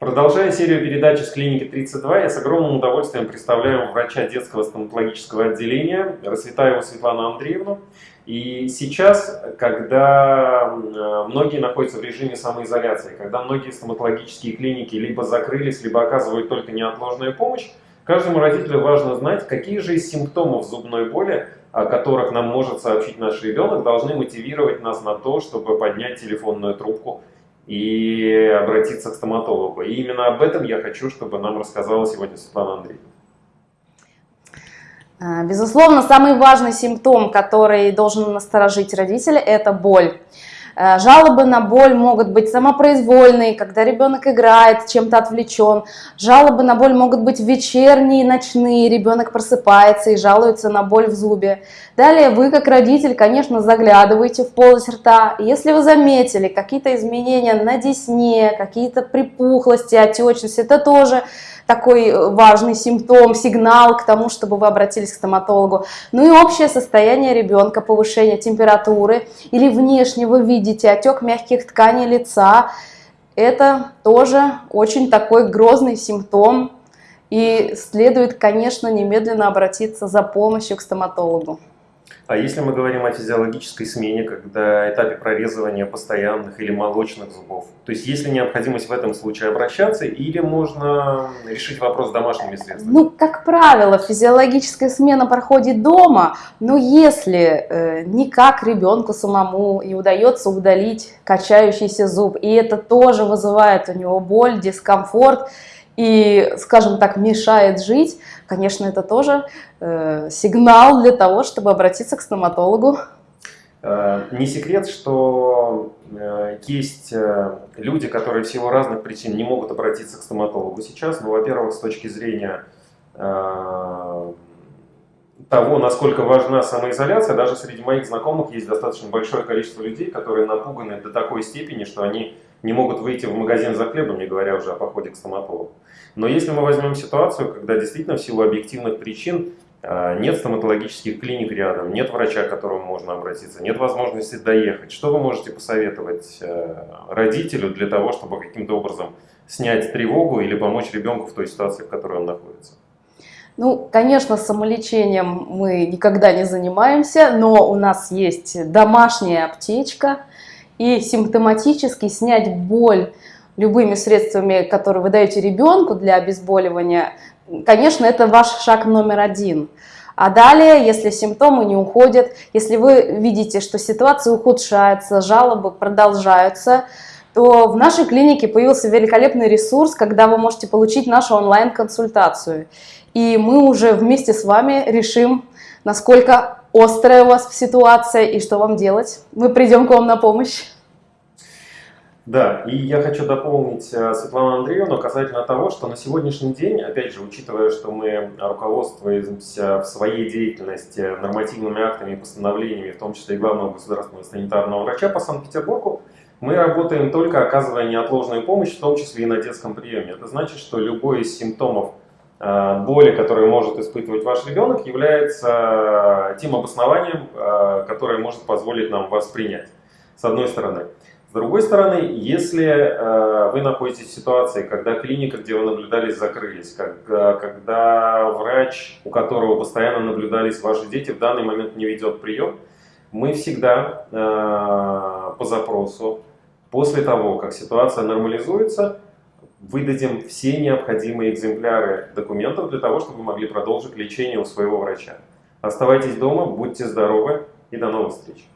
Продолжая серию передач из клиники 32, я с огромным удовольствием представляю врача детского стоматологического отделения Расцветаеву Светлану Андреевну. И сейчас, когда многие находятся в режиме самоизоляции, когда многие стоматологические клиники либо закрылись, либо оказывают только неотложную помощь, каждому родителю важно знать, какие же из симптомов зубной боли, о которых нам может сообщить наш ребенок, должны мотивировать нас на то, чтобы поднять телефонную трубку и обратиться к стоматологу. И именно об этом я хочу, чтобы нам рассказала сегодня Светлана Андреевна. А, безусловно, самый важный симптом, который должен насторожить родителя, это боль. Э, жалобы на боль могут быть самопроизвольные, когда ребенок играет, чем-то отвлечен. Жалобы на боль могут быть вечерние, ночные, ребенок просыпается и жалуется на боль в зубе. Далее вы, как родитель, конечно, заглядываете в полость рта. Если вы заметили какие-то изменения на десне, какие-то припухлости, отечности, это тоже такой э, важный симптом, сигнал к тому, чтобы вы обратились к стоматологу. Ну и общее состояние ребенка, повышение температуры или внешне вы видите отек мягких тканей лица. Это тоже очень такой грозный симптом и следует, конечно, немедленно обратиться за помощью к стоматологу. А если мы говорим о физиологической смене, когда этапе прорезывания постоянных или молочных зубов, то есть есть ли необходимость в этом случае обращаться или можно решить вопрос домашними средствами? Ну, как правило, физиологическая смена проходит дома, но если э, никак ребенку самому не удается удалить качающийся зуб, и это тоже вызывает у него боль, дискомфорт, и, скажем так, мешает жить, конечно, это тоже э, сигнал для того, чтобы обратиться к стоматологу. Э, не секрет, что э, есть э, люди, которые в силу разных причин не могут обратиться к стоматологу сейчас. Ну, во-первых, с точки зрения того, насколько важна самоизоляция, даже среди моих знакомых есть достаточно большое количество людей, которые напуганы до такой степени, что они не могут выйти в магазин за хлебом, не говоря уже о походе к стоматологу. Но если мы возьмем ситуацию, когда действительно в силу объективных причин а, нет стоматологических клиник рядом, нет врача, к которому можно обратиться, нет возможности доехать, что вы можете посоветовать э, родителю для того, чтобы каким-то образом снять тревогу или помочь ребенку в той ситуации, в которой он находится? Ну, конечно, самолечением мы никогда не занимаемся, но у нас есть домашняя аптечка, и симптоматически снять боль любыми средствами, которые вы даете ребенку для обезболивания, конечно, это ваш шаг номер один. А далее, если симптомы не уходят, если вы видите, что ситуация ухудшается, жалобы продолжаются, то в нашей клинике появился великолепный ресурс, когда вы можете получить нашу онлайн-консультацию. И мы уже вместе с вами решим, насколько острая у вас ситуация и что вам делать. Мы придем к вам на помощь. Да, и я хочу дополнить э, Светлану Андреевну касательно того, что на сегодняшний день, опять же, учитывая, что мы руководствуемся в своей деятельности нормативными актами и постановлениями, в том числе и главного государственного санитарного врача по Санкт-Петербургу, мы работаем только оказывая неотложную помощь, в том числе и на детском приеме. Это значит, что любой из симптомов боли, которые может испытывать ваш ребенок, является тем обоснованием, э, которое может позволить нам вас принять, с одной стороны. С другой стороны, если э, вы находитесь в ситуации, когда клиника, где вы наблюдались, закрылись, когда врач, у которого постоянно наблюдались ваши дети, в данный момент не ведет прием, мы всегда по запросу, после того, как ситуация нормализуется, выдадим все необходимые экземпляры документов для того, чтобы вы могли продолжить лечение у своего врача. Оставайтесь дома, будьте здоровы и до новых встреч!